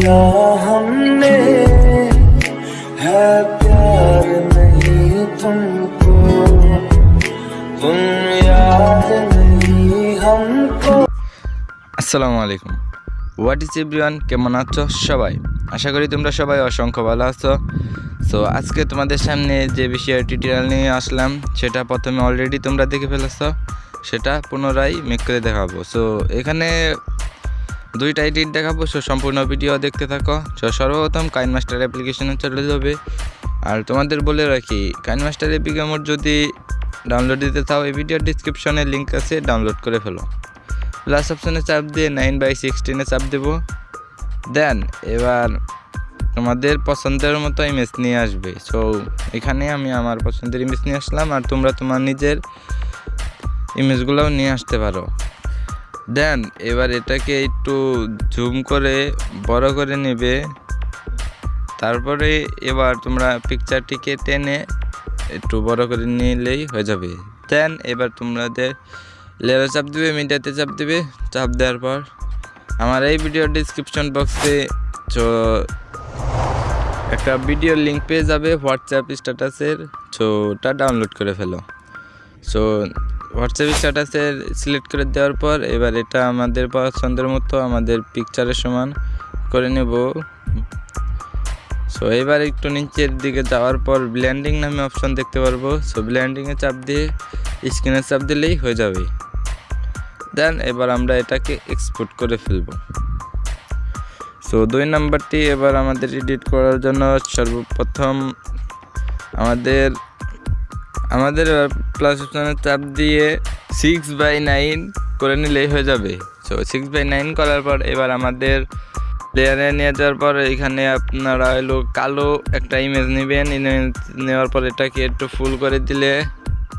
किया हमने है प्यार नहीं तुमको तुम याद नहीं हमको আসসালামু আলাইকুম হোয়াট ইজ এভরিওয়ান কেমন আছো সবাই আশা করি তোমরা সবাই অসংখ্য ভালো আছো সো আজকে তোমাদের সামনে যে বিষয়ে টিউটোরিয়াল নিয়ে আসলাম সেটা প্রথমে অলরেডি তোমরা দেখে ফেলেছো সেটা পুনরায় মেক করে দেখাবো সো এখানে দুইটা এডিট দেখাবো, সো সম্পূর্ণ ভিডিও দেখতে থাকো। সো সর্বপ্রথম কাইন মাস্টার অ্যাপ্লিকেশনে চলে যাবে। আর তোমাদের বলে রাখি কাইন মাস্টার অ্যাপ্লিকেমোর যদি ডাউনলোড দিতে চাও, এই ভিডিওর ডিসক্রিপশনে লিঙ্ক আছে ডাউনলোড করে ফেলো। প্লাস অপশনে চাপ দিয়ে নাইন বাই সিক্সটিনে চাপ দেবো। দেন এবার তোমাদের পছন্দের মতো ইমেজ নিয়ে আসবে। সো এখানে আমি আমার পছন্দের ইমেজ নিয়ে আসলাম, আর তোমরা তোমার নিজের ইমেজগুলোও নিয়ে আসতে পারো। দেন, এবার এটাকে একটু জুম করে, বড় করে নেবে। তারপরে এবার তোমরা পিকচারটিকে টেনে একটু বড় করে নিলেই হয়ে যাবে। দেন, এবার তোমাদের লেয়ারে চাপ দিবে, মিডিয়াতে চাপ দিবে। চাপ দেওয়ার পর আমার এই ভিডিও ডিসক্রিপশন বক্সে তো একটা ভিডিও লিঙ্ক পেয়ে যাবে হোয়াটসঅ্যাপ স্ট্যাটাসের সো ওটা ডাউনলোড করে ফেলো। সো হোয়াটসঅ্যাপ স্ট্যাটাসের সিলেক্ট করে দেওয়ার পর এবার এটা আমাদের পছন্দের মতো আমাদের পিকচারের সমান করে নেব। সো এবার একটু নিচের দিকে যাওয়ার পর ব্ল্যান্ডিং নামে অপশন দেখতে পারব। সো ব্ল্যান্ডিংয়ে চাপ দিয়ে স্ক্রিনে চাপ দিলেই হয়ে যাবে। দেন এবার আমরা এটাকে এক্সপোর্ট করে ফেলব। সো দুই নাম্বারটি এবার আমাদের এডিট করার জন্য সর্বপ্রথম আমাদের আমাদের প্লাস অপশানে চাপ দিয়ে সিক্স বাই নাইন করে নিলেই হয়ে যাবে। সো সিক্স বাই নাইন করার পর এবার আমাদের লেয়ারে নিয়ে যাওয়ার পর এখানে আপনারা হলো কালো একটা ইমেজ নেবেন। ইমেজ নেওয়ার পর এটাকে একটু ফুল করে দিলে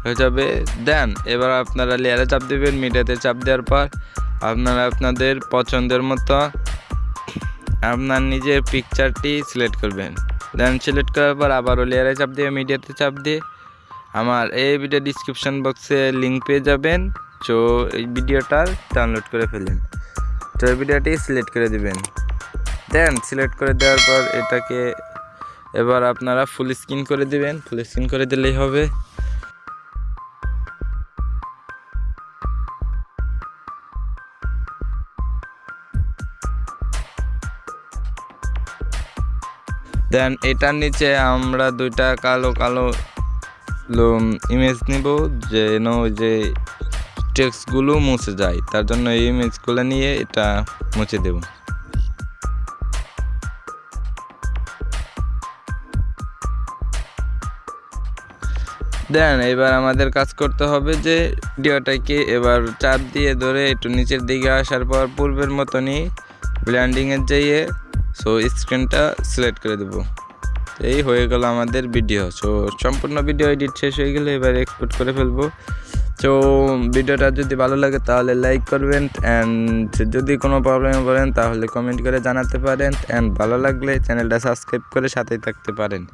হয়ে যাবে। দেন এবার আপনারা লেয়ারে চাপ দেবেন মিডিয়াতে চাপ দেওয়ার পর আপনারা আপনাদের পছন্দের মতো আপনার নিজের পিকচারটি সিলেক্ট করবেন। দেন সিলেক্ট করার পর আবারও লেয়ারে চাপ দিয়ে মিডিয়াতে চাপ দিয়ে আমার এই ভিডিও ডিসক্রিপশন বক্সে লিঙ্ক পেয়ে যাবেন। তো এই ভিডিওটা ডাউনলোড করে ফেলেন। তো এই ভিডিওটি সিলেক্ট করে দিবেন। দেন সিলেক্ট করে দেওয়ার পর এটাকে এবার আপনারা ফুল স্ক্রিন করে দিবেন। ফুল স্ক্রিন করে দিলেই হবে। দেন এটার নিচে আমরা দুইটা কালো কালো ইমেজ নিব যেন যে টেক্সটগুলো মুছে যায়। তার জন্য এই ইমেজগুলো নিয়ে এটা মুছে দেব। দেন এবার আমাদের কাজ করতে হবে যে ভিডিওটাকে এবার চাপ দিয়ে ধরে একটু নিচের দিকে আসার পর পূর্বের মতনই ব্ল্যান্ডিংয়ের যাইয়ে সো স্ক্রিনটা সিলেক্ট করে দেবো। এই হয়ে গেল আমাদের ভিডিও সো সম্পূর্ণ ভিডিও এডিট শেষ হয়ে গেলে এবার এক্সপোর্ট করে ফেলব। তো ভিডিওটা যদি ভালো লাগে তাহলে লাইক করবেন অ্যান্ড যদি কোনো প্রবলেম বলেন তাহলে কমেন্ট করে জানাতে পারেন অ্যান্ড ভালো লাগলে চ্যানেলটা সাবস্ক্রাইব করে সাথেই থাকতে পারেন।